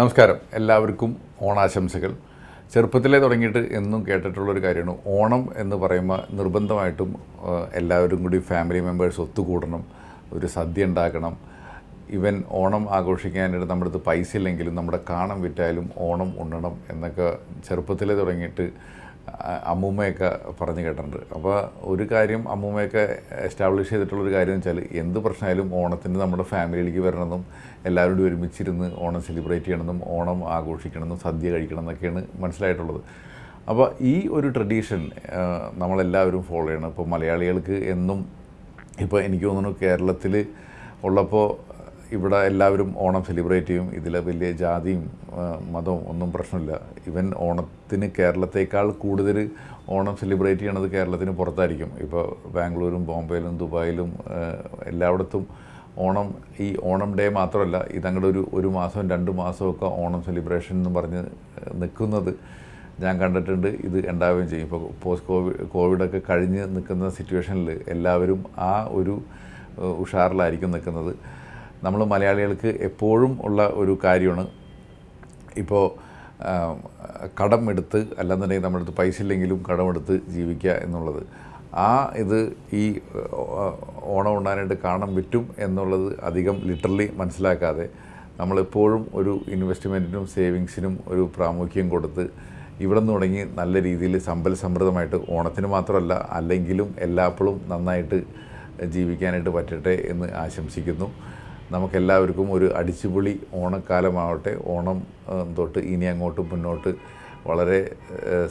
നമസ്കാരം. എല്ലാവർക്കും ഓണാശംസകൾ. ചെറുപ്പത്തിലേ തുടങ്ങിയിട്ട് എന്നും കേട്ടിട്ടുള്ളൊരു കാര്യമാണ്. ഓണം എന്ന് പറയുമ്പോൾ നിർബന്ധമായിട്ടും എല്ലാവരും കൂടി ഫാമിലി മെമ്പേഴ്സ് ഒത്തുകൂടണം. ഒരു സദ്യ ഉണ്ടാക്കണം. ഇവൻ ഓണം ആഘോഷിക്കാനായിട്ട് നമ്മുടെ അടുത്ത് പൈസ ഇല്ലെങ്കിലും നമ്മുടെ കാണം വിറ്റായാലും ഓണം ഉണ്ണണം എന്നൊക്കെ ചെറുപ്പത്തിലേ തുടങ്ങിയിട്ട് അമ്മൂമ്മയൊക്കെ പറഞ്ഞു കേട്ടിട്ടുണ്ട്. അപ്പോൾ ഒരു കാര്യം അമ്മൂമ്മയൊക്കെ എസ്റ്റാബ്ലിഷ് ചെയ്തിട്ടുള്ള ഒരു കാര്യം വെച്ചാൽ എന്ത് പ്രശ്നമായാലും ഓണത്തിന് നമ്മുടെ ഫാമിലിയിലേക്ക് വരണമെന്നും എല്ലാവരും കൂടി ഒരുമിച്ചിരുന്ന് ഓണം സെലിബ്രേറ്റ് ചെയ്യണമെന്നും ഓണം ആഘോഷിക്കണമെന്നും സദ്യ കഴിക്കണം എന്നൊക്കെയാണ് മനസ്സിലായിട്ടുള്ളത്. അപ്പോൾ ഈ ഒരു ട്രഡീഷൻ നമ്മളെല്ലാവരും ഫോളോ ചെയ്യണം. ഇപ്പോൾ മലയാളികൾക്ക് എന്നും ഇപ്പോൾ എനിക്ക് തോന്നുന്നു കേരളത്തിൽ ഉള്ളപ്പോൾ ഇവിടെ എല്ലാവരും ഓണം സെലിബ്രേറ്റ് ചെയ്യും. ഇതിൽ വലിയ ജാതിയും മതവും ഒന്നും പ്രശ്നമില്ല. ഇവൻ ഓണത്തിന് കേരളത്തേക്കാൾ കൂടുതൽ ഓണം സെലിബ്രേറ്റ് ചെയ്യണത് കേരളത്തിന് പുറത്തായിരിക്കും. ഇപ്പോൾ ബാംഗ്ലൂരും ബോംബെയിലും ദുബായിലും എല്ലായിടത്തും ഓണം ഈ ഓണം ഡേ മാത്രമല്ല ഇതങ്ങടെ ഒരു ഒരു മാസവും രണ്ട് മാസമൊക്കെ ഓണം സെലിബ്രേഷൻ എന്ന് പറഞ്ഞ് നിൽക്കുന്നത് ഞാൻ കണ്ടിട്ടുണ്ട്. ഇത് ഉണ്ടാവുകയും ചെയ്യും. ഇപ്പോൾ പോസ്റ്റ് കോവിഡ് കോവിഡൊക്കെ കഴിഞ്ഞ് നിൽക്കുന്ന സിറ്റുവേഷനിൽ എല്ലാവരും ആ ഒരു ഉഷാറിലായിരിക്കും നിൽക്കുന്നത്. നമ്മൾ മലയാളികൾക്ക് എപ്പോഴും ഉള്ള ഒരു കാര്യമാണ്. ഇപ്പോൾ കടം എടുത്ത് അല്ലാന്നുണ്ടെങ്കിൽ നമ്മുടെ അടുത്ത് പൈസ ഇല്ലെങ്കിലും കടമെടുത്ത് ജീവിക്കുക എന്നുള്ളത്. ആ ഇത് ഈ ഓണം ഉണ്ടാനായിട്ട് കാണാൻ പറ്റും എന്നുള്ളത് അധികം ലിറ്ററലി മനസ്സിലാക്കാതെ നമ്മളെപ്പോഴും ഒരു ഇൻവെസ്റ്റ്മെന്റിനും സേവിങ്സിനും ഒരു പ്രാമുഖ്യം കൊടുത്ത് ഇവിടെ നിന്ന് തുടങ്ങി നല്ല രീതിയിൽ സമ്പൽ സമൃദ്ധമായിട്ട് ഓണത്തിന് മാത്രമല്ല അല്ലെങ്കിലും എല്ലാപ്പോഴും നന്നായിട്ട് ജീവിക്കാനായിട്ട് പറ്റട്ടെ എന്ന് ആശംസിക്കുന്നു. നമുക്കെല്ലാവർക്കും ഒരു അടിച്ചുപൊളി ഓണക്കാലമാവട്ടെ. ഓണം തൊട്ട് ഇനി അങ്ങോട്ട് മുന്നോട്ട് വളരെ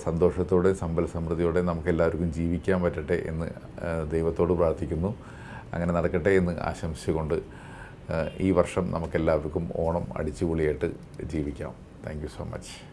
സന്തോഷത്തോടെ സമ്പൽ സമൃദ്ധിയോടെ നമുക്കെല്ലാവർക്കും ജീവിക്കാൻ പറ്റട്ടെ എന്ന് ദൈവത്തോട് പ്രാർത്ഥിക്കുന്നു. അങ്ങനെ നടക്കട്ടെ എന്ന് ആശംസിച്ചുകൊണ്ട് ഈ വർഷം നമുക്കെല്ലാവർക്കും ഓണം അടിച്ചുപൊളിയായിട്ട് ജീവിക്കാം. Thank so much.